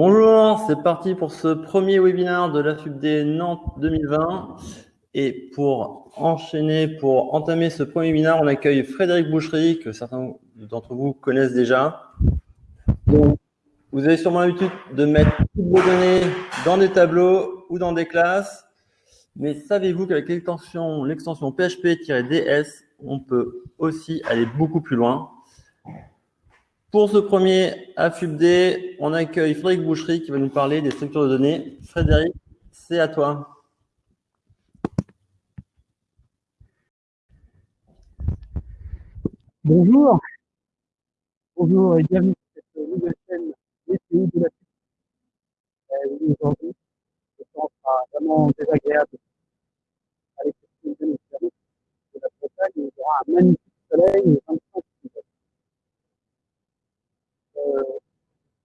Bonjour, c'est parti pour ce premier webinaire de la FUBD Nantes 2020. Et pour enchaîner, pour entamer ce premier webinaire, on accueille Frédéric Boucherie, que certains d'entre vous connaissent déjà. vous avez sûrement l'habitude de mettre toutes vos données dans des tableaux ou dans des classes. Mais savez-vous qu'avec l'extension PHP-DS, on peut aussi aller beaucoup plus loin? Pour ce premier AFUBD, on accueille Frédéric Boucherie qui va nous parler des structures de données. Frédéric, c'est à toi. Bonjour. Bonjour et bienvenue sur cette nouvelle chaîne DCI de la euh, Aujourd'hui, je pense sera vraiment désagréable avec cette de la Bretagne. Il y aura un magnifique soleil et 25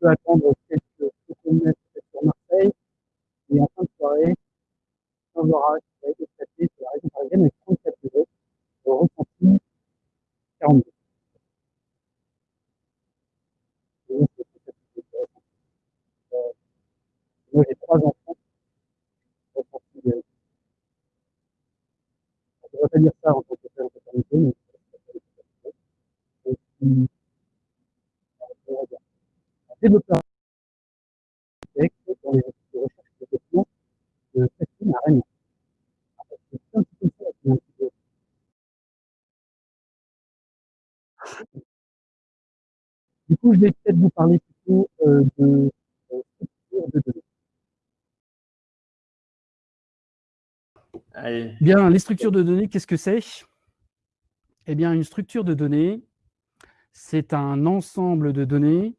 peut attendre quelques secondes sur Marseille. Et en fin de soirée, un orage qui va être éclaté sur la région parisienne avec 34 degrés, ressenti 42. Euh, moi, j'ai trois enfants. Ressenti, euh, je ne devrais pas dire ça en tant que père de paternité, mais c'est développeur texte dans les recherches de questions de Christine Arène. C'est un petit peu ça un petit peu. Du coup, je vais peut-être vous parler plutôt euh, de euh, structure de données. Allez. Bien, les structures de données, qu'est-ce que c'est? Eh bien, une structure de données, c'est un ensemble de données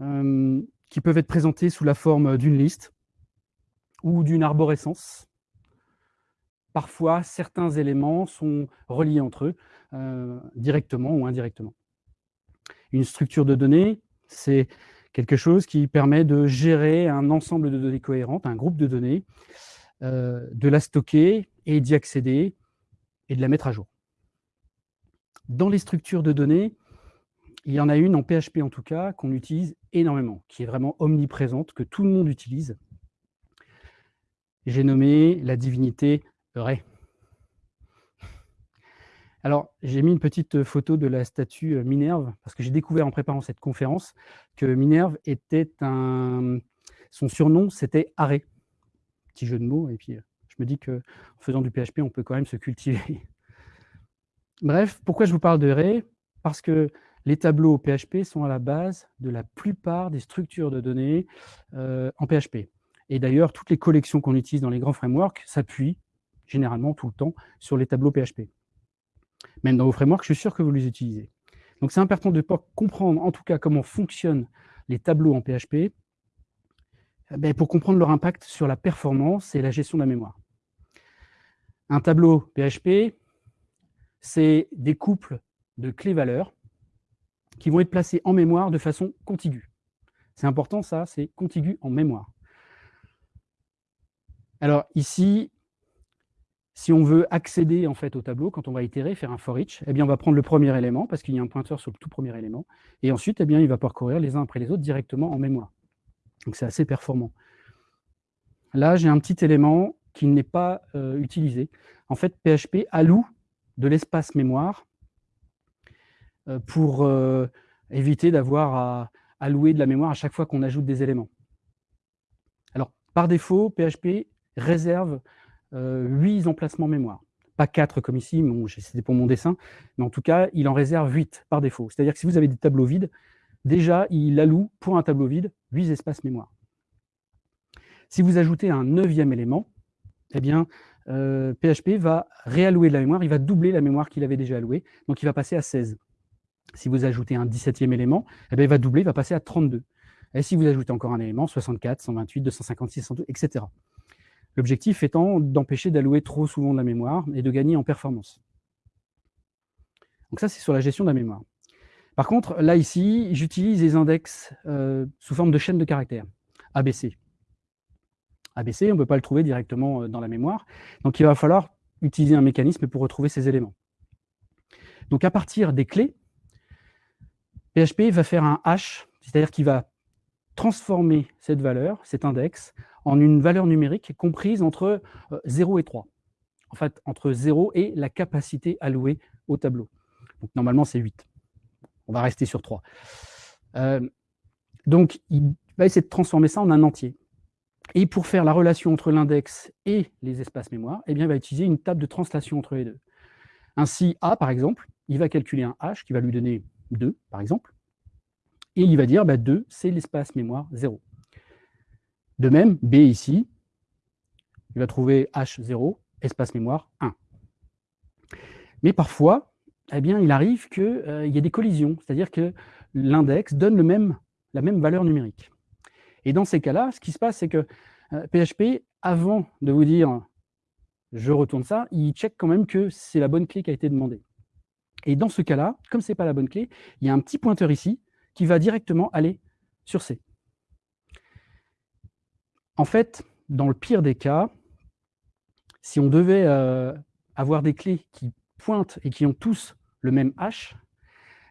euh, qui peuvent être présentés sous la forme d'une liste ou d'une arborescence. Parfois, certains éléments sont reliés entre eux, euh, directement ou indirectement. Une structure de données, c'est quelque chose qui permet de gérer un ensemble de données cohérentes, un groupe de données, euh, de la stocker et d'y accéder et de la mettre à jour. Dans les structures de données, il y en a une en PHP en tout cas, qu'on utilise énormément, qui est vraiment omniprésente, que tout le monde utilise. J'ai nommé la divinité Ré. Alors, j'ai mis une petite photo de la statue euh, Minerve, parce que j'ai découvert en préparant cette conférence que Minerve était un... Son surnom, c'était Arrêt. Petit jeu de mots, et puis euh, je me dis qu'en faisant du PHP, on peut quand même se cultiver. Bref, pourquoi je vous parle de Ré Parce que les tableaux PHP sont à la base de la plupart des structures de données euh, en PHP. Et d'ailleurs, toutes les collections qu'on utilise dans les grands frameworks s'appuient généralement tout le temps sur les tableaux PHP. Même dans vos frameworks, je suis sûr que vous les utilisez. Donc c'est important de comprendre en tout cas comment fonctionnent les tableaux en PHP eh ben, pour comprendre leur impact sur la performance et la gestion de la mémoire. Un tableau PHP, c'est des couples de clés-valeurs qui vont être placés en mémoire de façon contiguë. C'est important ça, c'est contigu en mémoire. Alors ici, si on veut accéder en fait au tableau, quand on va itérer, faire un for each, eh bien on va prendre le premier élément, parce qu'il y a un pointeur sur le tout premier élément, et ensuite eh bien, il va parcourir les uns après les autres directement en mémoire. Donc c'est assez performant. Là, j'ai un petit élément qui n'est pas euh, utilisé. En fait, PHP alloue de l'espace mémoire euh, pour euh, éviter d'avoir à allouer de la mémoire à chaque fois qu'on ajoute des éléments. Alors, par défaut, PHP réserve 8 euh, emplacements mémoire. Pas 4 comme ici, c'était pour mon dessin, mais en tout cas, il en réserve 8 par défaut. C'est-à-dire que si vous avez des tableaux vides, déjà, il alloue pour un tableau vide 8 espaces mémoire. Si vous ajoutez un neuvième élément, eh bien, PHP va réallouer de la mémoire, il va doubler la mémoire qu'il avait déjà allouée, donc il va passer à 16. Si vous ajoutez un 17e élément, eh bien, il va doubler, il va passer à 32. Et si vous ajoutez encore un élément, 64, 128, 256, 102, etc. L'objectif étant d'empêcher d'allouer trop souvent de la mémoire et de gagner en performance. Donc ça, c'est sur la gestion de la mémoire. Par contre, là, ici, j'utilise les index euh, sous forme de chaîne de caractères, ABC. ABC, on ne peut pas le trouver directement euh, dans la mémoire, donc il va falloir utiliser un mécanisme pour retrouver ces éléments. Donc à partir des clés, PHP va faire un hash, c'est-à-dire qu'il va transformer cette valeur, cet index, en une valeur numérique comprise entre 0 et 3. En fait, entre 0 et la capacité allouée au tableau. Donc, normalement, c'est 8. On va rester sur 3. donc, il va essayer de transformer ça en un entier. Et pour faire la relation entre l'index et les espaces mémoire, eh bien, il va utiliser une table de translation entre les deux. Ainsi, A, par exemple, il va calculer un H qui va lui donner 2, par exemple, et il va dire bah, 2, c'est l'espace mémoire 0. De même, B ici, il va trouver H0, espace mémoire 1. Mais parfois, eh bien, il arrive qu'il euh, y ait des collisions, c'est-à-dire que l'index donne le même, la même valeur numérique. Et dans ces cas-là, ce qui se passe, c'est que PHP, euh, avant de vous dire « je retourne ça », il check quand même que c'est la bonne clé qui a été demandée. Et dans ce cas-là, comme ce n'est pas la bonne clé, il y a un petit pointeur ici qui va directement aller sur C. En fait, dans le pire des cas, si on devait euh, avoir des clés qui pointent et qui ont tous le même H,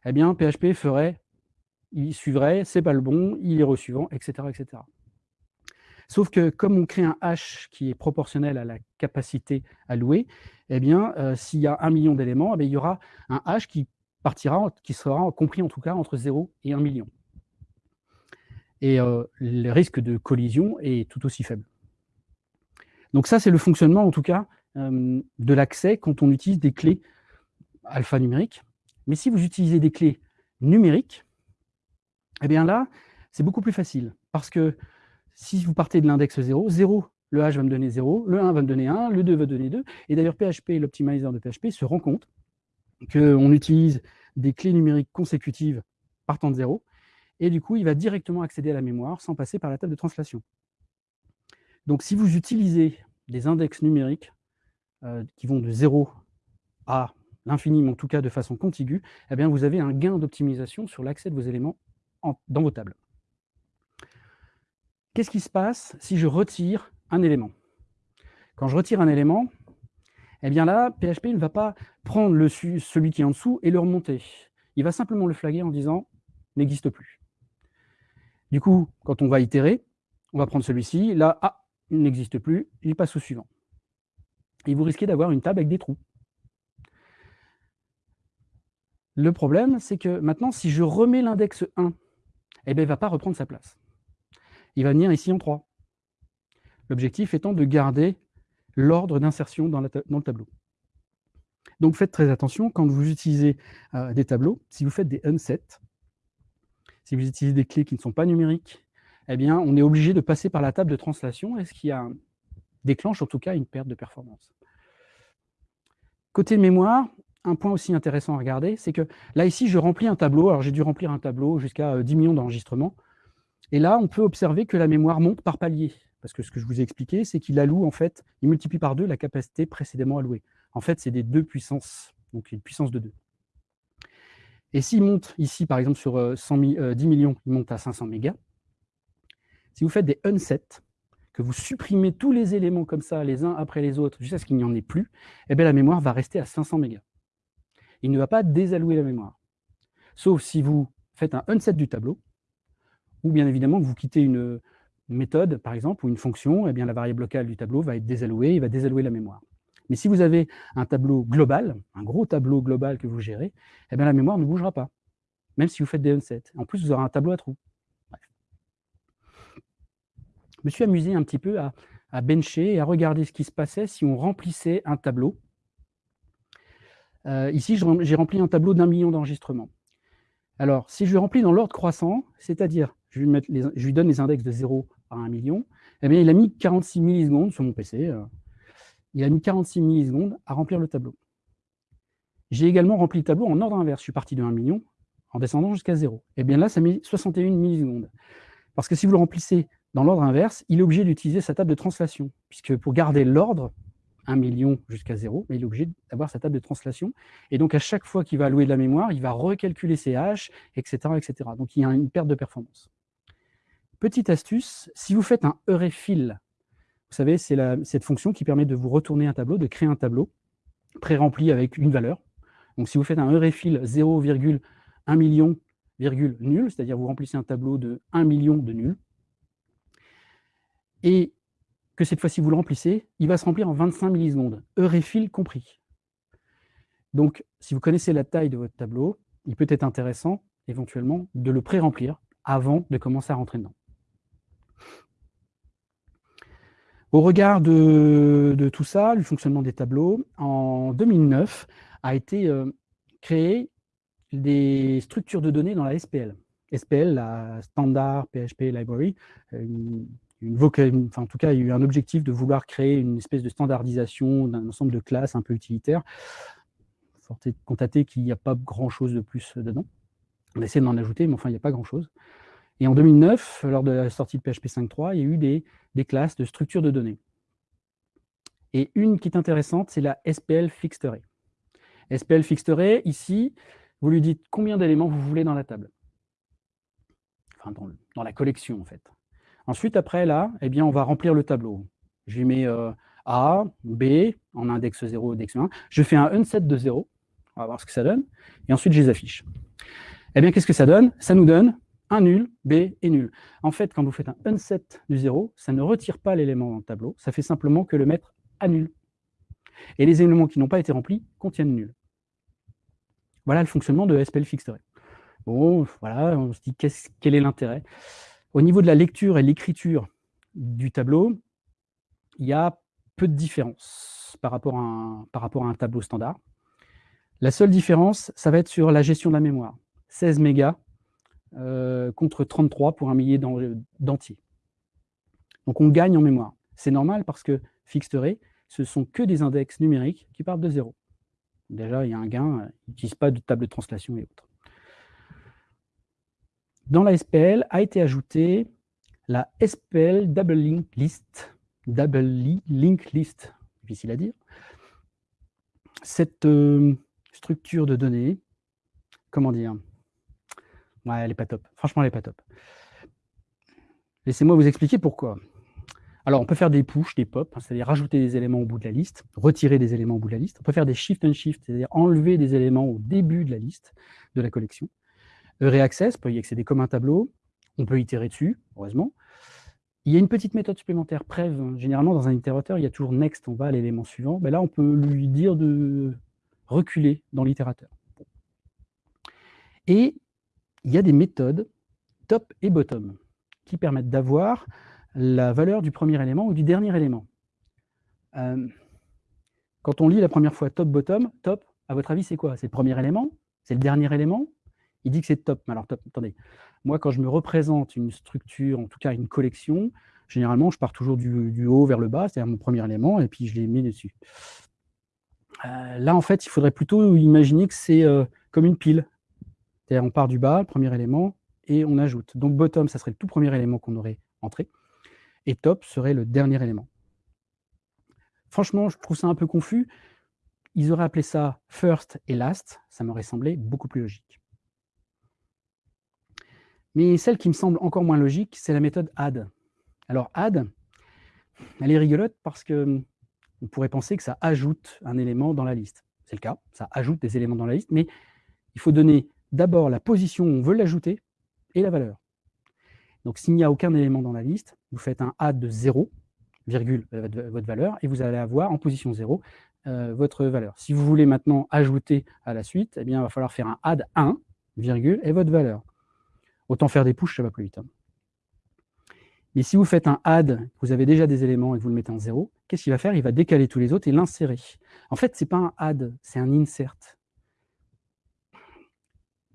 eh bien, PHP ferait il suivrait, c'est pas le bon, il est suivant, etc., etc. Sauf que comme on crée un hash qui est proportionnel à la capacité allouée, eh bien, euh, s'il y a un million d'éléments, eh il y aura un hash qui partira, qui sera compris en tout cas entre 0 et 1 million. Et euh, le risque de collision est tout aussi faible. Donc ça, c'est le fonctionnement, en tout cas, euh, de l'accès quand on utilise des clés alphanumériques. Mais si vous utilisez des clés numériques, eh bien là, c'est beaucoup plus facile. Parce que si vous partez de l'index 0, 0, le h va me donner 0, le 1 va me donner 1, le 2 va donner 2. Et d'ailleurs, PHP, l'optimizer de PHP, se rend compte qu'on utilise des clés numériques consécutives partant de 0. Et du coup, il va directement accéder à la mémoire sans passer par la table de translation. Donc, si vous utilisez des index numériques euh, qui vont de 0 à l'infini, mais en tout cas de façon contiguë, eh bien, vous avez un gain d'optimisation sur l'accès de vos éléments dans vos tables. Qu'est-ce qui se passe si je retire un élément? Quand je retire un élément, eh bien là, PHP ne va pas prendre celui qui est en dessous et le remonter. Il va simplement le flaguer en disant « n'existe plus ». Du coup, quand on va itérer, on va prendre celui-ci, là, ah, il n'existe plus, il passe au suivant. Et vous risquez d'avoir une table avec des trous. Le problème, c'est que maintenant, si je remets l'index 1 eh bien, il ne va pas reprendre sa place. Il va venir ici en 3. L'objectif étant de garder l'ordre d'insertion dans, le tableau. Donc faites très attention quand vous utilisez euh, des tableaux, si vous faites des unsets, si vous utilisez des clés qui ne sont pas numériques, eh bien, on est obligé de passer par la table de translation, et ce qui déclenche en tout cas une perte de performance? Côté mémoire, un point aussi intéressant à regarder, c'est que là, ici, je remplis un tableau. Alors, j'ai dû remplir un tableau jusqu'à 10 euh, millions d'enregistrements. Et là, on peut observer que la mémoire monte par palier. Parce que ce que je vous ai expliqué, c'est qu'il alloue, en fait, il multiplie par deux la capacité précédemment allouée. En fait, c'est des deux puissances, donc une puissance de 2. Et s'il monte ici, par exemple, sur 10 euh, euh, millions, il monte à 500 mégas. Si vous faites des unsets, que vous supprimez tous les éléments comme ça, les uns après les autres, jusqu'à ce qu'il n'y en ait plus, eh bien, la mémoire va rester à 500 mégas il ne va pas désallouer la mémoire. Sauf si vous faites un unset du tableau, ou bien évidemment que vous quittez une méthode, par exemple, ou une fonction, eh bien la variable locale du tableau va être désallouée, il va désallouer la mémoire. Mais si vous avez un tableau global, un gros tableau global que vous gérez, eh bien la mémoire ne bougera pas, même si vous faites des unsets. En plus, vous aurez un tableau à trous. Je me suis amusé un petit peu à, bencher et à regarder ce qui se passait si on remplissait un tableau euh, ici, j'ai rempli un tableau d'un million d'enregistrements. Alors, si je remplis dans l'ordre croissant, c'est-à-dire, je, je, lui donne les index de 0 à 1 million, eh bien, il a mis 46 millisecondes sur mon PC. Euh, il a mis 46 millisecondes à remplir le tableau. J'ai également rempli le tableau en ordre inverse. Je suis parti de 1 million en descendant jusqu'à 0. Eh bien là, ça met 61 millisecondes. Parce que si vous le remplissez dans l'ordre inverse, il est obligé d'utiliser sa table de translation. Puisque pour garder l'ordre, 1 million jusqu'à 0, mais il est obligé d'avoir sa table de translation. Et donc, à chaque fois qu'il va allouer de la mémoire, il va recalculer ses haches, etc., etc. Donc, il y a une perte de performance. Petite astuce, si vous faites un eurefill, vous savez, c'est cette fonction qui permet de vous retourner un tableau, de créer un tableau pré-rempli avec une valeur. Donc, si vous faites un eurefill 0,1 million nul, c'est-à-dire vous remplissez un tableau de 1 million de nuls, et que cette fois-ci vous le remplissez, il va se remplir en 25 millisecondes, heure et fil compris. Donc, si vous connaissez la taille de votre tableau, il peut être intéressant, éventuellement, de le pré-remplir avant de commencer à rentrer dedans. Au regard de, tout ça, le fonctionnement des tableaux, en 2009 a été euh, créé des structures de données dans la SPL. SPL, la Standard PHP Library, euh, en tout cas, il y a eu un objectif de vouloir créer une espèce de standardisation d'un ensemble de classes un peu utilitaires. Forte de constater qu'il n'y a pas grand-chose de plus dedans. On essaie d'en ajouter, mais enfin, il n'y a pas grand-chose. Et en 2009, lors de la sortie de PHP 5.3, il y a eu des, classes de structure de données. Et une qui est intéressante, c'est la SPL Fixed. SPL Fixed ici, vous lui dites combien d'éléments vous voulez dans la table. Enfin, dans, la collection, en fait. Ensuite, après, là, eh bien, on va remplir le tableau. Je mets euh, A, B, en index 0, index 1. Je fais un unset de 0. On va voir ce que ça donne. Et ensuite, je les affiche. Eh bien, qu'est-ce que ça donne? Ça nous donne un nul, B et nul. En fait, quand vous faites un unset du 0, ça ne retire pas l'élément dans le tableau, ça fait simplement que le mettre à nul. Et les éléments qui n'ont pas été remplis contiennent nul. Voilà le fonctionnement de SPL Fixed Bon, voilà, on se dit quel est l'intérêt? Au niveau de la lecture et l'écriture du tableau, il y a peu de différence par rapport à un tableau standard. La seule différence, ça va être sur la gestion de la mémoire. 16 mégas euh, contre 33 pour un millier d'entiers. Donc on gagne en mémoire. C'est normal parce que fixed array, ce sont que des index numériques qui partent de zéro. Déjà, il y a un gain, ils n'utilisent pas de table de translation et autres. Dans la SPL a été ajoutée la SPL Double Link List. Double Link List, difficile à dire. Cette euh, structure de données, comment dire, Ouais, elle n'est pas top. Franchement, elle n'est pas top. Laissez-moi vous expliquer pourquoi. Alors, on peut faire des push, des pop, hein, c'est-à-dire rajouter des éléments au bout de la liste, retirer des éléments au bout de la liste. On peut faire des shift and shift, c'est-à-dire enlever des éléments au début de la liste, de la collection. Reaccess, peut y accéder comme un tableau. On peut itérer dessus, heureusement. Il y a une petite méthode supplémentaire, prev. Généralement, dans un itérateur, il y a toujours next, on va à l'élément suivant. Mais là, on peut lui dire de reculer dans l'itérateur. Et il y a des méthodes top et bottom qui permettent d'avoir la valeur du premier élément ou du dernier élément. Euh, quand on lit la première fois top-bottom, top, à votre avis, c'est quoi? C'est le premier élément? C'est le dernier élément? Il dit que c'est top. Alors, top, attendez. Moi, quand je me représente une structure, en tout cas une collection, généralement, je pars toujours du, haut vers le bas, c'est-à-dire mon premier élément, et puis je les mets dessus. Euh, là, en fait, il faudrait plutôt imaginer que c'est euh, comme une pile on part du bas, le premier élément, et on ajoute. Donc bottom, ça serait le tout premier élément qu'on aurait entré, et top serait le dernier élément. Franchement, je trouve ça un peu confus. Ils auraient appelé ça first et last, ça m'aurait semblé beaucoup plus logique. Mais celle qui me semble encore moins logique, c'est la méthode add. Alors add, elle est rigolote parce que on pourrait penser que ça ajoute un élément dans la liste. C'est le cas, ça ajoute des éléments dans la liste, mais il faut donner d'abord la position où on veut l'ajouter et la valeur. Donc s'il n'y a aucun élément dans la liste, vous faites un add de 0, virgule, euh, votre valeur, et vous allez avoir en position 0 euh, votre valeur. Si vous voulez maintenant ajouter à la suite, eh bien, il va falloir faire un add 1, virgule, et votre valeur. Autant faire des push, ça va plus vite. Hein. Mais si vous faites un add, vous avez déjà des éléments et vous le mettez en 0, qu'est-ce qu'il va faire? Il va décaler tous les autres et l'insérer. En fait, ce n'est pas un add, c'est un insert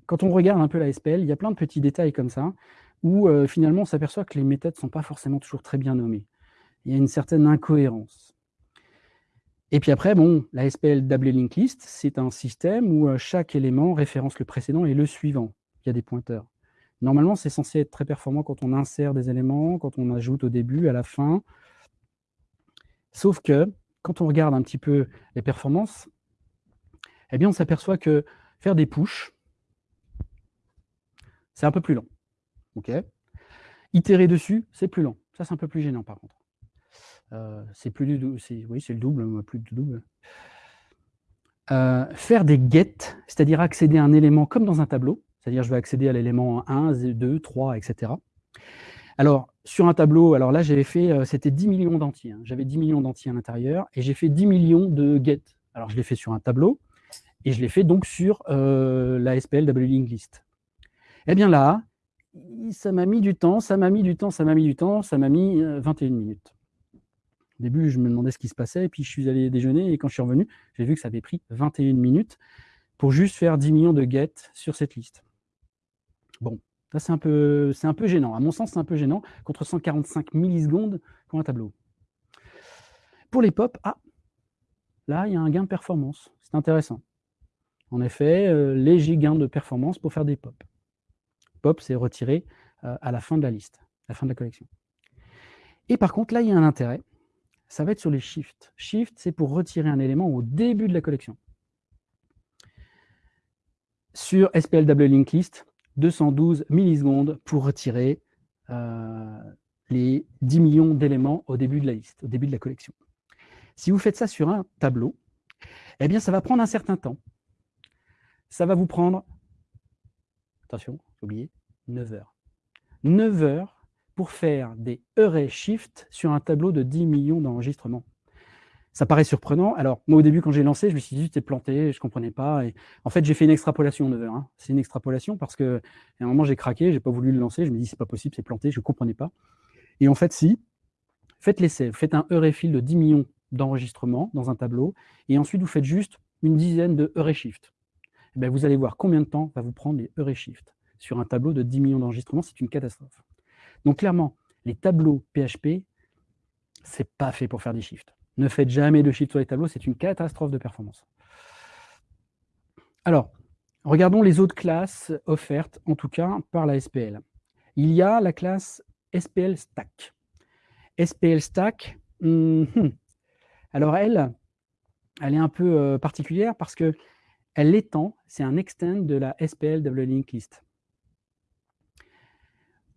quand on regarde un peu la SPL, il y a plein de petits détails comme ça, où euh, finalement on s'aperçoit que les méthodes ne sont pas forcément toujours très bien nommées. Il y a une certaine incohérence. Et puis après, bon, la SPL Double Link List, c'est un système où euh, chaque élément référence le précédent et le suivant. Il y a des pointeurs. Normalement, c'est censé être très performant quand on insère des éléments, quand on ajoute au début, à la fin. Sauf que, quand on regarde un petit peu les performances, eh bien, on s'aperçoit que faire des pushes, c'est un peu plus lent. ok Itérer dessus, c'est plus lent. Ça, c'est un peu plus gênant, par contre. Euh, c'est plus du oui, c'est le double, plus du double. Euh, faire des get, c'est-à-dire accéder à un élément comme dans un tableau, C'est-à-dire, je vais accéder à l'élément 1, 2, 3, etc. Alors, sur un tableau, alors là, j'avais fait, euh, c'était 10 millions d'entiers. Hein. J'avais 10 millions d'entiers à l'intérieur et j'ai fait 10 millions de get. Alors, je l'ai fait sur un tableau et je l'ai fait donc sur la SPL Link List. Eh bien là, ça m'a mis du temps, ça m'a mis du temps, ça m'a mis du temps, ça m'a mis 21 euh, minutes. Au début, je me demandais ce qui se passait, et puis je suis allé déjeuner, et quand je suis revenu, j'ai vu que ça avait pris 21 minutes pour juste faire 10 millions de get sur cette liste. Bon, ça c'est un, peu, gênant. À mon sens, c'est un peu gênant, contre 145 millisecondes pour un tableau. Pour les pop, ah, là, il y a un gain de performance. C'est intéressant. En effet, euh, léger gain de performance pour faire des pop. C'est retiré euh, à la fin de la liste, à la fin de la collection. Et par contre, là, il y a un intérêt. Ça va être sur les shifts. Shift, c'est pour retirer un élément au début de la collection. Sur SPL Double Link List, 212 millisecondes pour retirer euh, les 10 millions d'éléments au début de la liste, au début de la collection. Si vous faites ça sur un tableau, eh bien, ça va prendre un certain temps. Ça va vous prendre, attention, oublié, 9 heures. 9 heures pour faire des array shift sur un tableau de 10 millions d'enregistrements. Ça paraît surprenant. Alors, moi, au début, quand j'ai lancé, je me suis dit, c'est planté, je ne comprenais pas. Et en fait, j'ai fait une extrapolation 9 heures. Hein. C'est une extrapolation parce qu'à un moment, j'ai craqué, je n'ai pas voulu le lancer. Je me dis, c'est pas possible, c'est planté, je ne comprenais pas. Et en fait, si, faites l'essai. Faites un array fill de 10 millions d'enregistrements dans un tableau. Et ensuite, vous faites juste une dizaine de array shift. Et eh vous allez voir combien de temps va vous prendre les array shift sur un tableau de 10 millions d'enregistrements, c'est une catastrophe. Donc clairement, les tableaux PHP, c'est pas fait pour faire des shifts. Ne faites jamais de shift sur les tableaux, c'est une catastrophe de performance. Alors, regardons les autres classes offertes, en tout cas par la SPL. Il y a la classe SPL Stack. SPL Stack, hmm, alors elle, elle est un peu euh, particulière parce que elle étend, c'est un extend de la SPL Double Link List.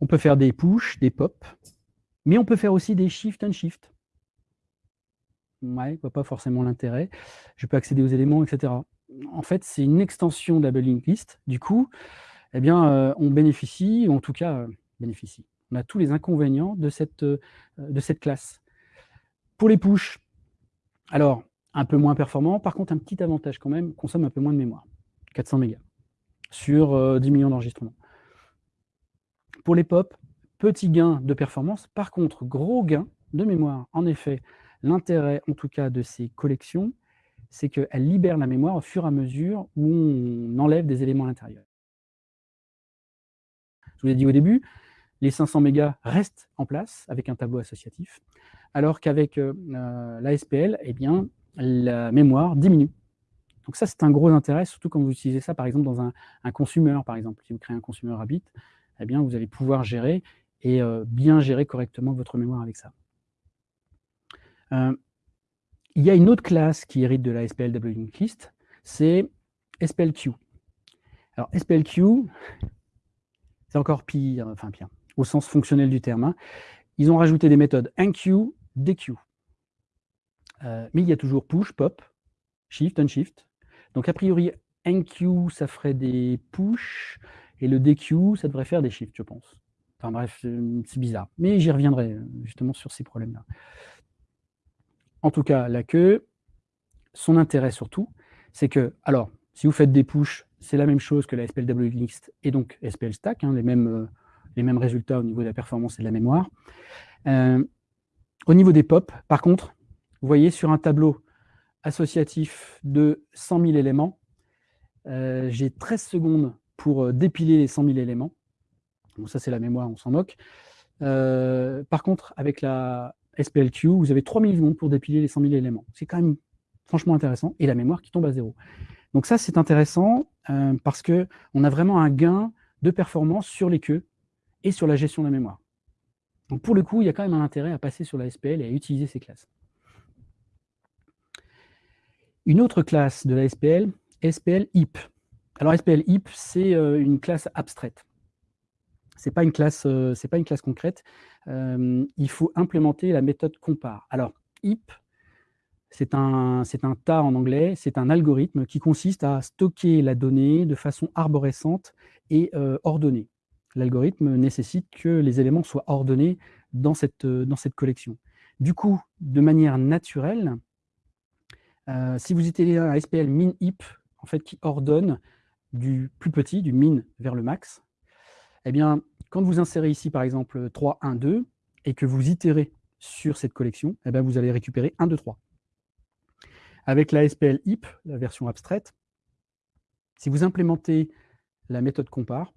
On peut faire des push, des pop, mais on peut faire aussi des shift and shift. Ouais, je vois pas forcément l'intérêt. Je peux accéder aux éléments, etc. En fait, c'est une extension double link list. Du coup, eh bien, euh, on bénéficie, ou en tout cas, euh, bénéficie. On a tous les inconvénients de cette, euh, de cette classe. Pour les push, alors, un peu moins performant. Par contre, un petit avantage quand même, consomme un peu moins de mémoire. 400 mégas sur 10 millions d'enregistrements. Pour les pop, petit gain de performance. Par contre, gros gain de mémoire. En effet, l'intérêt, en tout cas, de ces collections, c'est qu'elles libèrent la mémoire au fur et à mesure où on enlève des éléments à l'intérieur. Je vous l'ai dit au début, les 500 mégas restent en place avec un tableau associatif, alors qu'avec euh, euh, la SPL, eh bien, la mémoire diminue. Donc ça, c'est un gros intérêt, surtout quand vous utilisez ça, par exemple, dans un, un consumer, par exemple. Si vous créez un consumer Rabbit, eh bien, vous allez pouvoir gérer et euh, bien gérer correctement votre mémoire avec ça. Euh, il y a une autre classe qui hérite de la SPL Linked List, c'est SPLQ. Alors SPLQ, c'est encore pire, enfin pire, au sens fonctionnel du terme. Hein. Ils ont rajouté des méthodes enqueue, dequeue. Euh, mais il y a toujours push, pop, shift, unshift. Donc a priori, enqueue, ça ferait des push, et le DQ, ça devrait faire des shifts, je pense. Enfin bref, c'est bizarre. Mais j'y reviendrai justement sur ces problèmes-là. En tout cas, la queue, son intérêt surtout, c'est que, alors, si vous faites des push, c'est la même chose que la SPLW List et donc SPL Stack, hein, les, mêmes, euh, les mêmes résultats au niveau de la performance et de la mémoire. Euh, au niveau des pop, par contre, vous voyez sur un tableau associatif de 100 000 éléments, euh, j'ai 13 secondes pour euh, dépiler les 100 000 éléments. ça, c'est la mémoire, on s'en moque. Euh, par contre, avec la SPLQ, vous avez 3 secondes pour dépiler les 100 000 éléments. C'est quand même franchement intéressant. Et la mémoire qui tombe à zéro. Donc ça, c'est intéressant euh, parce qu'on a vraiment un gain de performance sur les queues et sur la gestion de la mémoire. Donc pour le coup, il y a quand même un intérêt à passer sur la SPL et à utiliser ces classes. Une autre classe de la SPL, SPL HIP. Alors SPL HIP, c'est euh, une classe abstraite. Ce n'est pas, une classe, euh, pas une classe concrète. Euh, il faut implémenter la méthode compare. Alors, HIP, c'est un, un tas en anglais, c'est un algorithme qui consiste à stocker la donnée de façon arborescente et ordonnée. L'algorithme nécessite que les éléments soient ordonnés dans cette, collection. Du coup, de manière naturelle, si vous utilisez un SPL min-heap, en fait, qui ordonne du plus petit, du min vers le max, eh bien, quand vous insérez ici, par exemple, 3, 1, 2, et que vous itérez sur cette collection, eh bien, vous allez récupérer 1, 2, 3. Avec la SPL heap, la version abstraite, si vous implémentez la méthode compare,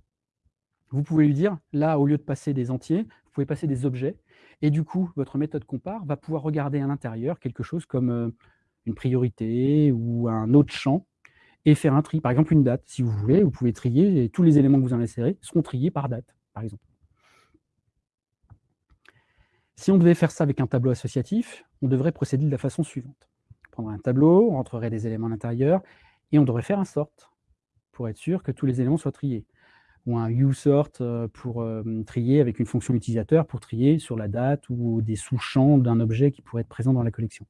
vous pouvez lui dire, là, au lieu de passer des entiers, vous pouvez passer des objets, et du coup, votre méthode compare va pouvoir regarder à l'intérieur quelque chose comme euh, une priorité ou un autre champ, et faire un tri, par exemple une date. Si vous voulez, vous pouvez trier, et tous les éléments que vous en insérez seront triés par date, par exemple. Si on devait faire ça avec un tableau associatif, on devrait procéder de la façon suivante prendre un tableau, on rentrerait des éléments à l'intérieur, et on devrait faire un sort pour être sûr que tous les éléments soient triés. Ou un uSort euh, pour euh, trier avec une fonction utilisateur pour trier sur la date ou des sous-champs d'un objet qui pourrait être présent dans la collection.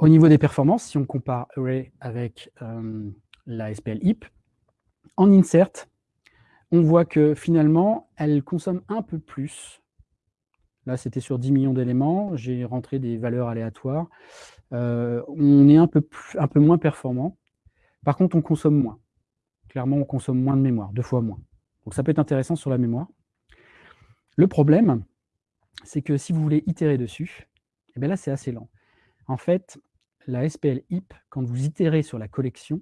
Au niveau des performances, si on compare Array avec euh, la SPL heap, en insert, on voit que finalement, elle consomme un peu plus Là, c'était sur 10 millions d'éléments. J'ai rentré des valeurs aléatoires. Euh, on est un peu, un peu moins performant. Par contre, on consomme moins. Clairement, on consomme moins de mémoire, deux fois moins. Donc ça peut être intéressant sur la mémoire. Le problème, c'est que si vous voulez itérer dessus, eh bien là, c'est assez lent. En fait, la SPL heap, quand vous itérez sur la collection,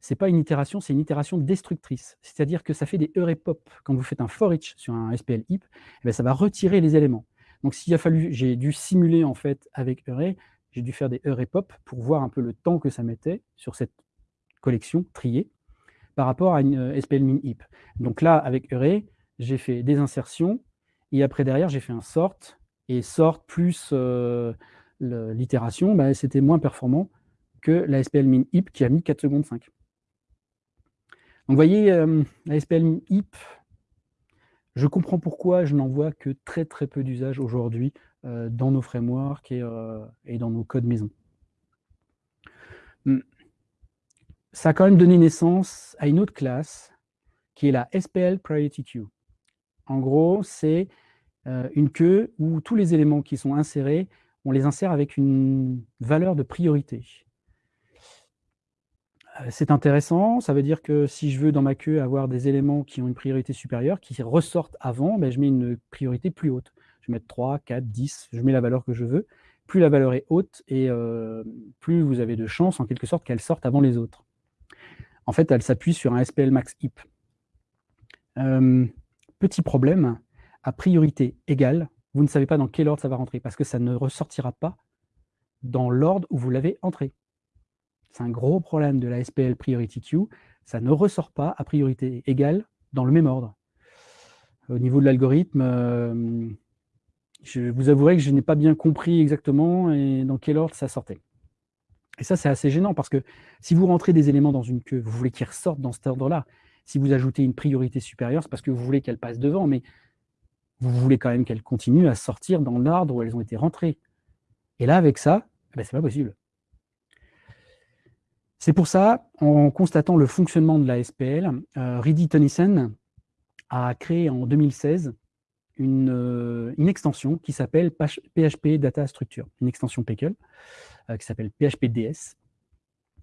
ce n'est pas une itération, c'est une itération destructrice. C'est-à-dire que ça fait des heureux pop. Quand vous faites un for sur un SPL heap, eh ça va retirer les éléments. Donc s'il a fallu, j'ai dû simuler en fait avec array, j'ai dû faire des heureux pop pour voir un peu le temps que ça mettait sur cette collection triée par rapport à une euh, SPL min heap. Donc là, avec array, j'ai fait des insertions, et après derrière, j'ai fait un sort, et sort plus euh, l'itération, bah, c'était moins performant que la SPL min heap qui a mis 4 secondes 5. Donc vous voyez, euh, la SPL HIP, je comprends pourquoi je n'en vois que très très peu d'usage aujourd'hui euh, dans nos frameworks euh, et, dans nos codes maison. Hmm. Ça a quand même donné naissance à une autre classe qui est la SPL Priority Queue. En gros, c'est une queue où tous les éléments qui sont insérés, on les insère avec une valeur de priorité. Euh, c'est intéressant, ça veut dire que si je veux dans ma queue avoir des éléments qui ont une priorité supérieure, qui ressortent avant, ben, je mets une priorité plus haute. Je vais mettre 3, 4, 10, je mets la valeur que je veux. Plus la valeur est haute, et euh, plus vous avez de chances, en quelque sorte, qu'elle sorte avant les autres. En fait, elle s'appuie sur un SPL max heap. Euh, petit problème, à priorité égale, vous ne savez pas dans quel ordre ça va rentrer, parce que ça ne ressortira pas dans l'ordre où vous l'avez entré. C'est un gros problème de la SPL Priority Queue. Ça ne ressort pas à priorité égale dans le même ordre. Au niveau de l'algorithme, euh, je vous avouerai que je n'ai pas bien compris exactement dans quel ordre ça sortait. Et ça, c'est assez gênant parce que si vous rentrez des éléments dans une queue, vous voulez qu'ils ressortent dans cet ordre-là. Si vous ajoutez une priorité supérieure, c'est parce que vous voulez qu'elle passe devant, mais vous voulez quand même qu'elle continue à sortir dans l'ordre où elles ont été rentrées. Et là, avec ça, eh ben, c'est pas possible. C'est pour ça, en constatant le fonctionnement de la SPL, euh, Ridi a créé en 2016 euh, une, extension qui s'appelle PHP Data Structure, une extension Pickle, euh, qui s'appelle PHPDS,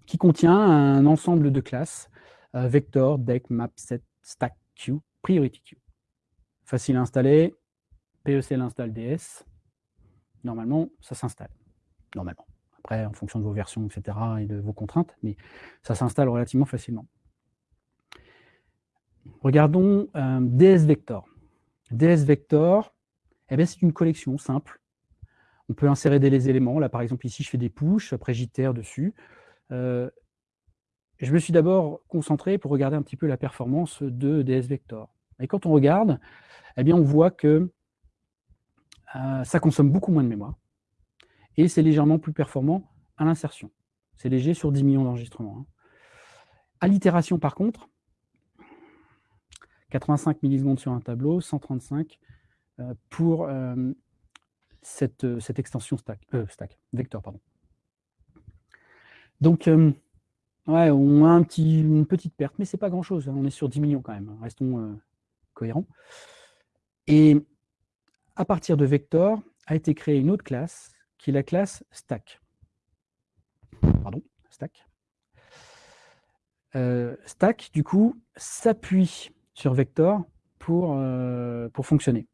qui contient un ensemble de classes, euh, vector, deck, map, set, stack, queue, priority queue. Facile à installer, PEC l'installe DS, normalement ça s'installe, normalement après en fonction de vos versions, etc., et de vos contraintes, mais ça s'installe relativement facilement. Regardons euh, DS Vector. DS Vector, eh c'est une collection simple. On peut insérer des éléments. Là, par exemple, ici, je fais des push, après j'itère dessus. Euh, je me suis d'abord concentré pour regarder un petit peu la performance de DS Vector. Et quand on regarde, eh bien, on voit que euh, ça consomme beaucoup moins de mémoire et c'est légèrement plus performant à l'insertion. C'est léger sur 10 millions d'enregistrements. Hein. À l'itération, par contre, 85 millisecondes sur un tableau, 135 euh, pour euh, cette, extension stack, stack, vecteur. Pardon. Donc, ouais, on a une petite perte, mais ce n'est pas grand-chose. Hein. On est sur 10 millions quand même. Hein. Restons Et à partir de vector, a été créée une autre classe, qui est la classe stack. Pardon, stack. Euh, stack, du coup, s'appuie sur vector pour, euh, pour fonctionner.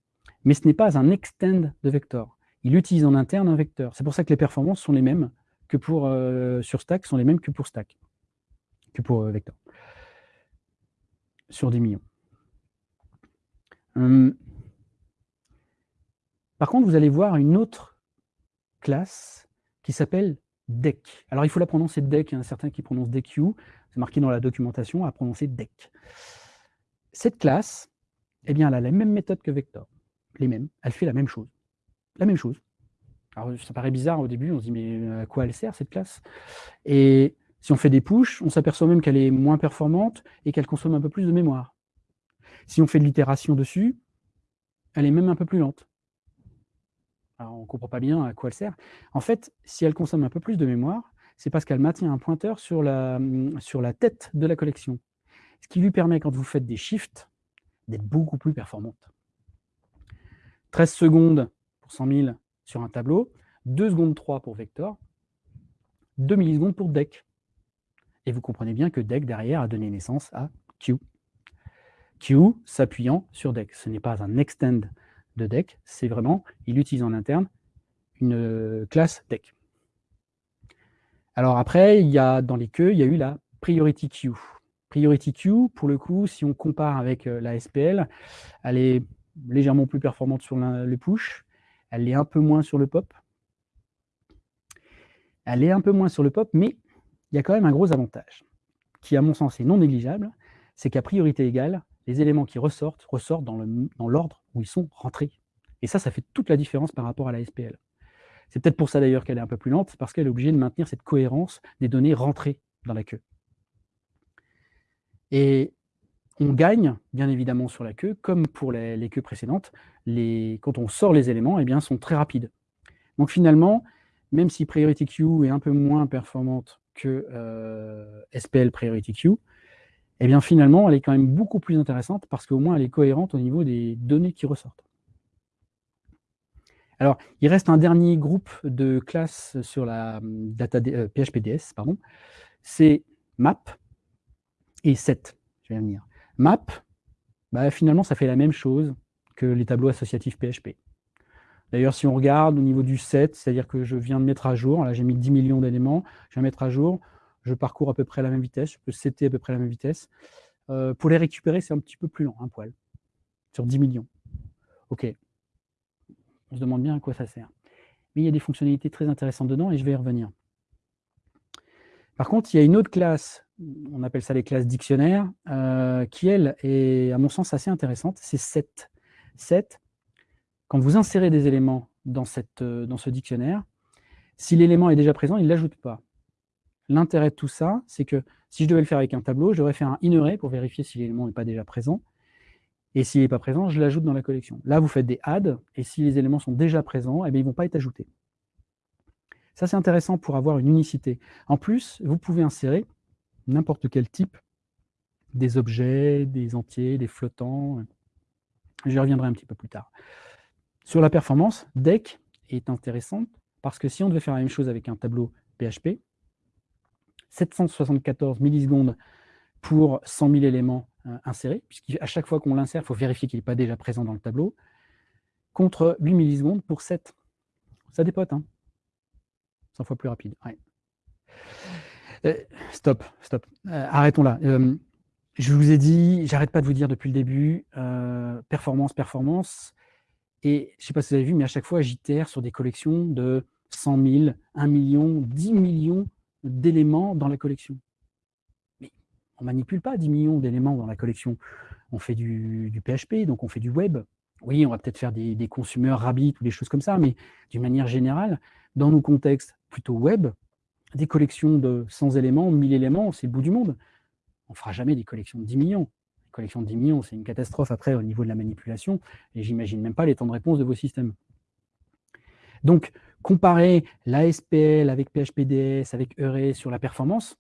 Mais ce n'est pas un extend de vector. Il utilise en interne un vecteur. C'est pour ça que les performances sont les mêmes que pour euh, sur stack, sont les mêmes que pour stack, que pour vector. Sur 10 millions. Hum. Par contre, vous allez voir une autre classe qui s'appelle deck. Alors, il faut la prononcer deck. Il y certains qui prononcent DQ. C'est marqué dans la documentation à prononcer deck. Cette classe, eh bien, elle a la même méthode que vector. Les mêmes. Elle fait la même chose. La même chose. Alors, ça paraît bizarre au début. On se dit, mais à quoi elle sert, cette classe? Et si on fait des push, on s'aperçoit même qu'elle est moins performante et qu'elle consomme un peu plus de mémoire. Si on fait de l'itération dessus, elle est même un peu plus lente on ne comprend pas bien à quoi elle sert. En fait, si elle consomme un peu plus de mémoire, c'est parce qu'elle maintient un pointeur sur la, la tête de la collection. Ce qui lui permet, quand vous faites des shifts, d'être beaucoup plus performante. 13 secondes pour 100 000 sur un tableau, 2 secondes 3 pour vector, 2 millisecondes pour deck. Et vous comprenez bien que deck, derrière, a donné naissance à Q. Q s'appuyant sur deck. Ce n'est pas un extend de deck, c'est vraiment, il utilise en interne une euh, classe deck. Alors après, il y a, dans les queues, il y a eu la priority queue. Priority queue, pour le coup, si on compare avec euh, la SPL, elle est légèrement plus performante sur le push, elle est un peu moins sur le pop. Elle est un peu moins sur le pop, mais il y a quand même un gros avantage, qui à mon sens est non négligeable, c'est qu'à priorité égale, les éléments qui ressortent, ressortent dans l'ordre où ils sont rentrés. Et ça, ça fait toute la différence par rapport à la SPL. C'est peut-être pour ça d'ailleurs qu'elle est un peu plus lente, parce qu'elle est obligée de maintenir cette cohérence des données rentrées dans la queue. Et on gagne, bien évidemment, sur la queue, comme pour les, queues précédentes, quand on sort les éléments, eh bien, sont très rapides. Donc finalement, même si Priority Queue est un peu moins performante que euh, SPL Priority Queue, eh bien finalement, elle est quand même beaucoup plus intéressante parce qu'au moins elle est cohérente au niveau des données qui ressortent. Alors, il reste un dernier groupe de classes sur la hum, data PHPDS, euh, pardon, c'est map et set. Je vais venir. Map, bah, finalement, ça fait la même chose que les tableaux associatifs PHP. D'ailleurs, si on regarde au niveau du set, c'est-à-dire que je viens de mettre à jour, là j'ai mis 10 millions d'éléments, je viens de mettre à jour, je parcours à peu près la même vitesse, je peux setter à peu près la même vitesse. Euh, pour les récupérer, c'est un petit peu plus lent, un poil, sur 10 millions. OK. On se demande bien à quoi ça sert. Mais il y a des fonctionnalités très intéressantes dedans et je vais y revenir. Par contre, il y a une autre classe, on appelle ça les classes dictionnaires, euh, qui, elle, est, à mon sens, assez intéressante, c'est set. Set, quand vous insérez des éléments dans, euh, dans ce dictionnaire, si l'élément est déjà présent, il ne l'ajoute pas. L'intérêt de tout ça, c'est que si je devais le faire avec un tableau, je devrais faire un inner pour vérifier si l'élément n'est pas déjà présent. Et s'il n'est pas présent, je l'ajoute dans la collection. Là, vous faites des adds, et si les éléments sont déjà présents, eh ils ne vont pas être ajoutés. Ça, c'est intéressant pour avoir une unicité. En plus, vous pouvez insérer n'importe quel type, des objets, des entiers, des flottants. J'y reviendrai un petit peu plus tard. Sur la performance, deck est intéressante parce que si on devait faire la même chose avec un tableau PHP, 774 millisecondes pour 100 000 éléments euh, insérés, puisqu'à chaque fois qu'on l'insère, il faut vérifier qu'il n'est pas déjà présent dans le tableau, contre 8 millisecondes pour 7. Ça dépote, hein 100 fois plus rapide. Euh, stop, stop. Euh, arrêtons là. je vous ai dit, j'arrête pas de vous dire depuis le début, performance, performance. Et je ne sais pas si vous avez vu, mais à chaque fois, j'itère sur des collections de 100 000, 1 million, 10 millions d'éléments dans la collection. Mais on ne manipule pas 10 millions d'éléments dans la collection. On fait du, PHP, donc on fait du web. Oui, on va peut-être faire des, des consumers Rabbit ou des choses comme ça, mais d'une manière générale, dans nos contextes plutôt web, des collections de 100 éléments, 1000 éléments, c'est le bout du monde. On ne fera jamais des collections de 10 millions. Les collections de 10 millions, c'est une catastrophe après au niveau de la manipulation, et j'imagine même pas les temps de réponse de vos systèmes. Donc, comparer l'ASPL avec PHPDS, avec Eure sur la performance,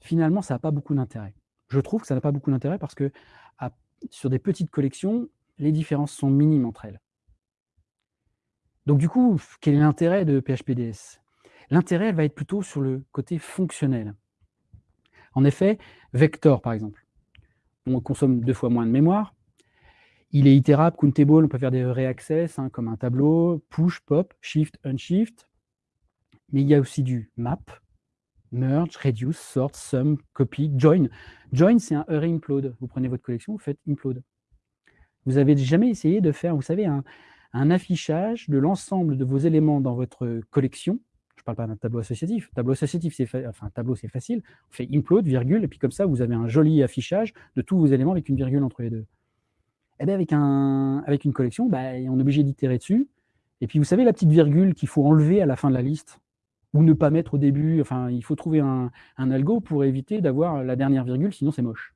finalement, ça n'a pas beaucoup d'intérêt. Je trouve que ça n'a pas beaucoup d'intérêt parce que sur des petites collections, les différences sont minimes entre elles. Donc du coup, quel est l'intérêt de PHPDS L'intérêt va être plutôt sur le côté fonctionnel. En effet, Vector, par exemple, on consomme deux fois moins de mémoire. Il est itérable, countable, on peut faire des reaccess hein, comme un tableau, push, pop, shift, unshift. Mais il y a aussi du map, merge, reduce, sort, sum, copy, join. Join, c'est un array implode. Vous prenez votre collection, vous faites implode. Vous avez jamais essayé de faire, vous savez, un, affichage de l'ensemble de vos éléments dans votre collection. Je ne parle pas d'un tableau associatif. Tableau associatif, c'est tableau, c'est facile. On fait implode, virgule, et puis comme ça, vous avez un joli affichage de tous vos éléments avec une virgule entre les deux. Eh bien avec, un, avec une collection, bah, on est obligé d'itérer dessus. Et puis vous savez la petite virgule qu'il faut enlever à la fin de la liste ou ne pas mettre au début. Enfin, il faut trouver un, algo pour éviter d'avoir la dernière virgule, sinon c'est moche.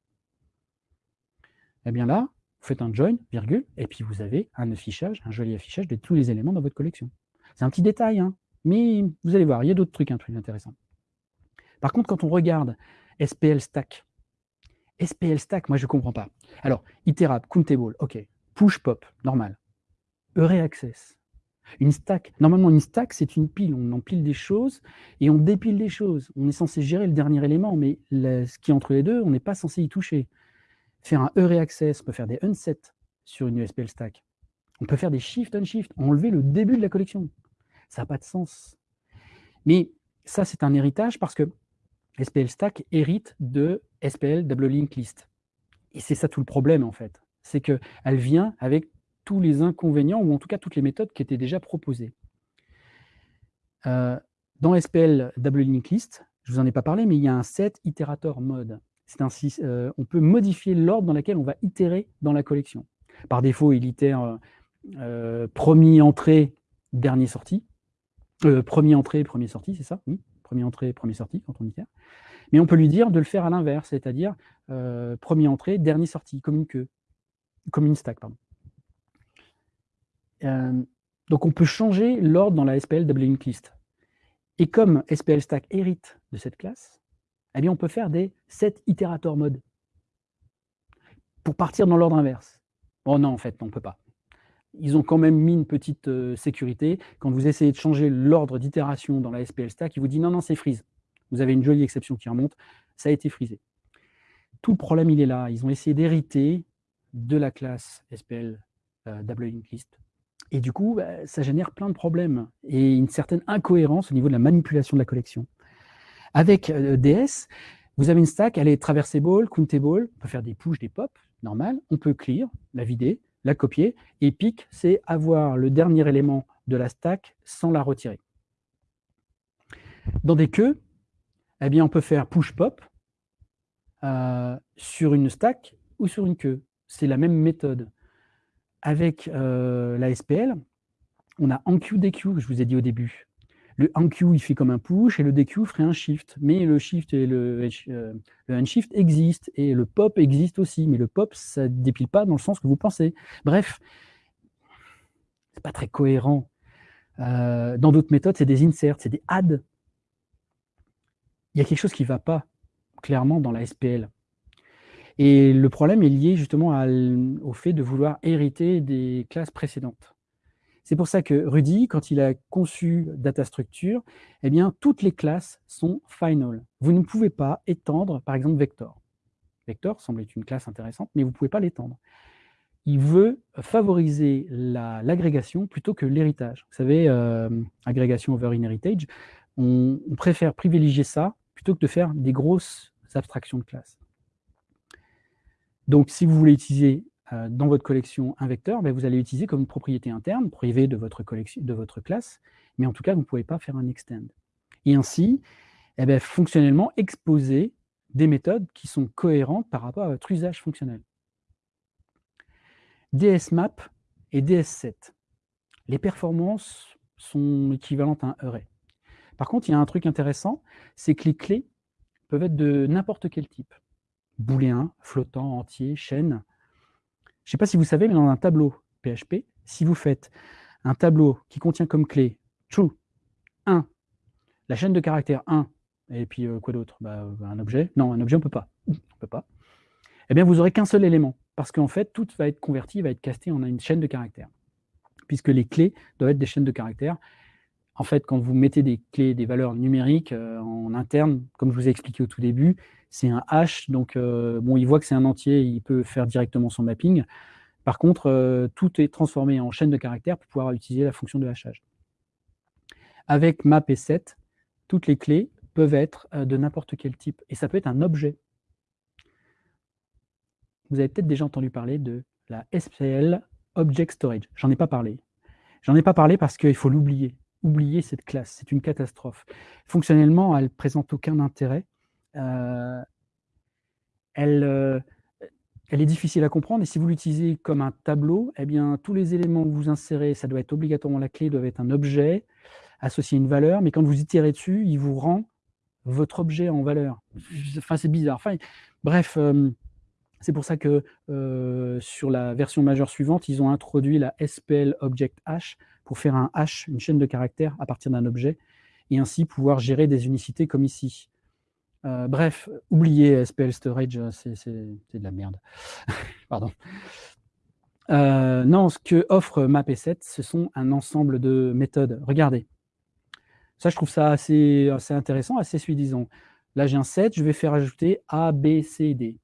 Eh bien là, vous faites un join, virgule, et puis vous avez un affichage, un joli affichage de tous les éléments dans votre collection. C'est un petit détail, hein, mais vous allez voir, il y a d'autres trucs, un truc intéressant. Par contre, quand on regarde SPL Stack, SPL Stack, moi je ne comprends pas. Alors, itérable, countable, ok. Push pop, normal. Eure access, une stack, normalement une stack, c'est une pile, on empile des choses et on dépile des choses. On est censé gérer le dernier élément, mais ce qui est entre les deux, on n'est pas censé y toucher. Faire un e access, on peut faire des unset sur une USPL stack. On peut faire des shift unshift, enlever le début de la collection. Ça n'a pas de sens. Mais ça, c'est un héritage parce que SPL stack hérite de SPL double link list. Et c'est ça tout le problème en fait. C'est qu'elle vient avec tous les inconvénients, ou en tout cas toutes les méthodes qui étaient déjà proposées. Euh, dans SPL Double Link List, je ne vous en ai pas parlé, mais il y a un set itérator mode. Ainsi, euh, on peut modifier l'ordre dans lequel on va itérer dans la collection. Par défaut, il itère euh, premier entrée, dernier sorti. premier entrée, premier sorti, c'est ça? Oui, premier entrée, premier sorti quand on itère. Mais on peut lui dire de le faire à l'inverse, c'est-à-dire premier entrée, dernier sorti, comme une queue, comme une stack, pardon. Euh, donc on peut changer l'ordre dans la SPL double linked list. Et comme SPL Stack hérite de cette classe, eh on peut faire des set itérator mode pour partir dans l'ordre inverse. Oh non, en fait, on ne peut pas. Ils ont quand même mis une petite euh, sécurité. Quand vous essayez de changer l'ordre d'itération dans la SPL Stack, il vous dit non, non, c'est freeze. Vous avez une jolie exception qui remonte, ça a été frisé. Tout le problème, il est là. Ils ont essayé d'hériter de la classe SPL euh, List et du coup, bah, ça génère plein de problèmes et une certaine incohérence au niveau de la manipulation de la collection. Avec euh, DS, vous avez une stack, elle est traversable, countable, on peut faire des push, des pop, normal. On peut clear, la vider, la copier. Et pick, c'est avoir le dernier élément de la stack sans la retirer. Dans des queues, eh bien, on peut faire push-pop euh, sur une stack ou sur une queue. C'est la même méthode avec euh, la SPL, on a enqueue DQ, que je vous ai dit au début. Le enqueue, il fait comme un push, et le DQ ferait un shift. Mais le shift et le, euh, le unshift existent, et le pop existe aussi. Mais le pop, ça ne dépile pas dans le sens que vous pensez. Bref, c'est pas très cohérent. Euh, dans d'autres méthodes, c'est des inserts, c'est des adds. Il y a quelque chose qui ne va pas, clairement, dans la SPL. Et le problème est lié justement au fait de vouloir hériter des classes précédentes. C'est pour ça que Rudy, quand il a conçu Data Structure, eh bien, toutes les classes sont final. Vous ne pouvez pas étendre, par exemple, Vector. Vector semble être une classe intéressante, mais vous ne pouvez pas l'étendre. Il veut favoriser l'agrégation plutôt que l'héritage. Vous savez, euh, agrégation over inheritage, on préfère privilégier ça que de faire des grosses abstractions de classes. Donc, si vous voulez utiliser euh, dans votre collection un vecteur, ben, vous allez l'utiliser comme une propriété interne, privée de votre, collection, de votre classe, mais en tout cas, vous ne pouvez pas faire un extend. Et ainsi, eh ben, fonctionnellement, exposer des méthodes qui sont cohérentes par rapport à votre usage fonctionnel. DSMap et DS7. Les performances sont équivalentes à un array. Par contre, il y a un truc intéressant, c'est que les clés peuvent être de n'importe quel type booléen, flottant, entier, chaîne. Je ne sais pas si vous savez, mais dans un tableau PHP, si vous faites un tableau qui contient comme clé true 1, la chaîne de caractères 1, et puis euh, quoi d'autre? Bah, Un objet Non, un objet, on ne peut pas. On peut pas. Eh bien, vous n'aurez qu'un seul élément, parce qu'en fait, tout va être converti, va être casté en une chaîne de caractères, puisque les clés doivent être des chaînes de caractères. En fait, quand vous mettez des clés, des valeurs numériques euh, en interne, comme je vous ai expliqué au tout début, c'est un hash, donc euh, bon, il voit que c'est un entier, il peut faire directement son mapping. Par contre, tout est transformé en chaîne de caractères pour pouvoir utiliser la fonction de hachage. Avec map et set, toutes les clés peuvent être euh, de n'importe quel type. Et ça peut être un objet. Vous avez peut-être déjà entendu parler de la SPL Object Storage. J'en ai pas parlé. J'en ai pas parlé parce qu'il faut l'oublier. Oublier cette classe, c'est une catastrophe. Fonctionnellement, elle ne présente aucun intérêt. Euh, elle, euh, elle est difficile à comprendre et si vous l'utilisez comme un tableau, eh bien, tous les éléments que vous insérez, ça doit être obligatoirement la clé, doit être un objet associé à une valeur, mais quand vous itérez dessus, il vous rend votre objet en valeur. Enfin, c'est bizarre. Enfin, bref, euh, c'est pour ça que sur la version majeure suivante, ils ont introduit la SPL Object Hash pour faire un hash, une chaîne de caractères à partir d'un objet, et ainsi pouvoir gérer des unicités comme ici. Euh, bref, oubliez SPL Storage, c'est de la merde. Pardon. non, ce que offre MapE7, ce sont un ensemble de méthodes. Regardez, ça, je trouve ça assez, assez intéressant, assez suffisant. Là, j'ai un set, je vais faire ajouter A, B, C, D.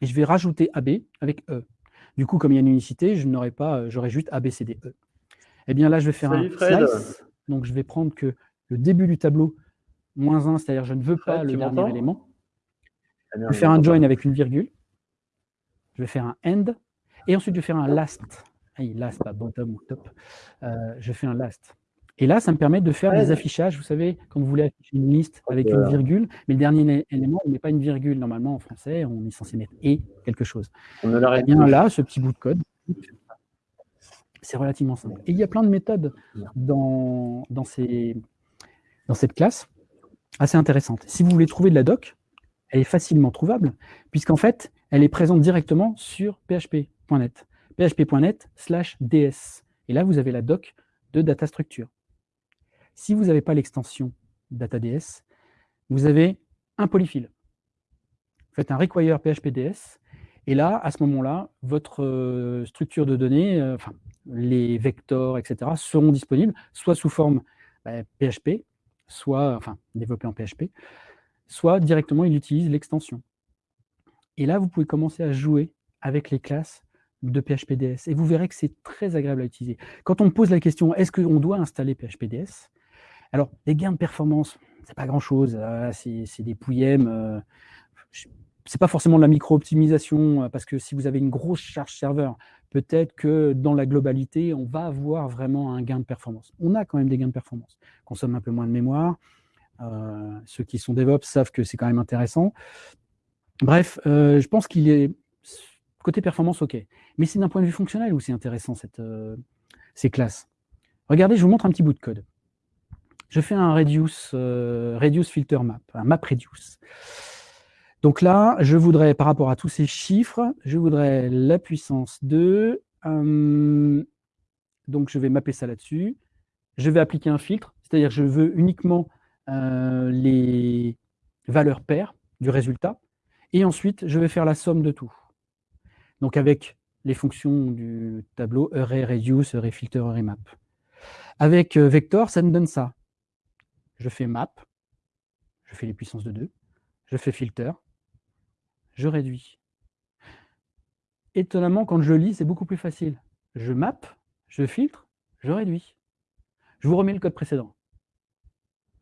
Et je vais rajouter AB avec E. Du coup, comme il y a une unicité, je pas, euh, j'aurai juste A, B, C, D, E. Eh bien là, je vais faire un slice. Donc, je vais prendre que le début du tableau, moins 1, c'est-à-dire je ne veux pas le dernier élément. Je vais faire un join avec une virgule. Je vais faire un end. Et ensuite, je vais faire un last. last, pas bottom ou top. Euh, je fais un last. Et là, ça me permet de faire des affichages. Vous savez, quand vous voulez afficher une liste avec une virgule, mais le dernier élément, on met pas une virgule. Normalement, en français, on est censé mettre « et » quelque chose. On et eh bien là, ce petit bout de code, c'est relativement simple. Et il y a plein de méthodes dans, dans, ces, dans cette classe, assez intéressantes. Si vous voulez trouver de la doc, elle est facilement trouvable, puisqu'en fait, elle est présente directement sur php.net. php.net slash ds. Et là, vous avez la doc de data structure. Si vous n'avez pas l'extension DataDS, vous avez un polyfill. Vous faites un require PHPDS, et là, à ce moment-là, votre euh, structure de données, euh, enfin, les vecteurs, etc., seront disponibles, soit sous forme PHP, bah, soit, enfin, développé en PHP, soit directement, il utilise l'extension. Et là, vous pouvez commencer à jouer avec les classes de PHPDS. Et vous verrez que c'est très agréable à utiliser. Quand on pose la question, est-ce qu'on doit installer PHPDS alors, les gains de performance, c'est pas grand-chose, euh, c'est des pouillèmes. Euh, c'est pas forcément de la micro-optimisation, euh, parce que si vous avez une grosse charge serveur, peut-être que dans la globalité, on va avoir vraiment un gain de performance. On a quand même des gains de performance. On consomme un peu moins de mémoire. ceux qui sont DevOps savent que c'est quand même intéressant. Bref, je pense qu'il est côté performance, ok. Mais c'est d'un point de vue fonctionnel où c'est intéressant ces classes. Regardez, je vous montre un petit bout de code je fais un reduce, euh, reduce filter map, un map reduce. Donc là, je voudrais, par rapport à tous ces chiffres, je voudrais la puissance 2. Euh, donc je vais mapper ça là-dessus. Je vais appliquer un filtre, c'est-à-dire je veux uniquement euh, les valeurs paires du résultat. Et ensuite, je vais faire la somme de tout. Donc avec les fonctions du tableau array reduce, array filter, array map. Avec vector, ça me donne ça je fais map, je fais les puissances de 2, je fais filter, je réduis. Étonnamment, quand je lis, c'est beaucoup plus facile. Je map, je filtre, je réduis. Je vous remets le code précédent.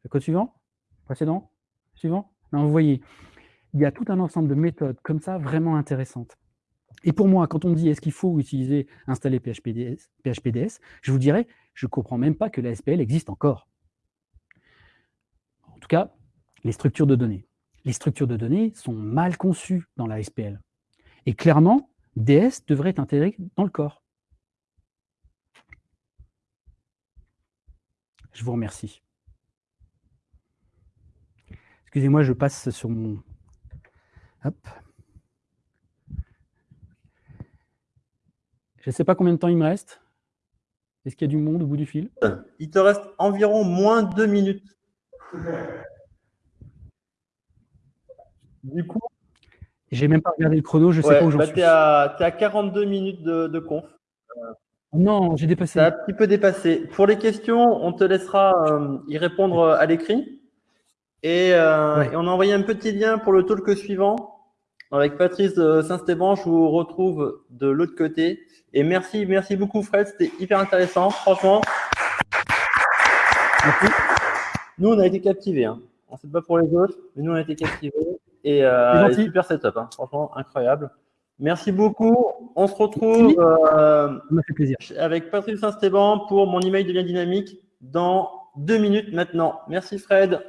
Le code suivant? Précédent? Suivant? Vous voyez, il y a tout un ensemble de méthodes comme ça vraiment intéressantes. Et pour moi, quand on me dit est-ce qu'il faut utiliser, installer PHPDS, PHPDS, je vous dirais, je ne comprends même pas que la SPL existe encore tout cas, les structures de données. Les structures de données sont mal conçues dans la SPL. Et clairement, DS devrait être intégré dans le corps. Je vous remercie. Excusez-moi, je passe sur mon... Hop. Je ne sais pas combien de temps il me reste. Est-ce qu'il y a du monde au bout du fil? Il te reste environ moins de deux minutes. Du coup, j'ai même pas regardé le chrono, je sais ouais, pas où j'en bah, suis. tu es, à 42 minutes de, de conf. Non, j'ai dépassé. A un petit peu dépassé. Pour les questions, on te laissera euh, y répondre euh, à l'écrit. Et, euh, Ouais. et on a envoyé un petit lien pour le talk suivant avec Patrice Saint-Stéban. Je vous retrouve de l'autre côté. Et merci, merci beaucoup Fred, c'était hyper intéressant. Franchement, Merci. nous on a été captivés. Hein. On ne sait pas pour les autres, mais nous on a été captivés. Et, euh, et super setup, hein. franchement incroyable. Merci beaucoup. On se retrouve euh, fait plaisir. avec Patrice Saint-Stéban pour mon email de lien dynamique dans deux minutes maintenant. Merci Fred.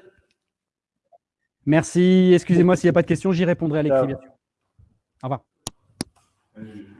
Merci. Excusez-moi s'il n'y a pas de questions, j'y répondrai à l'écrit. Ciao. bien sûr. Au revoir. Salut.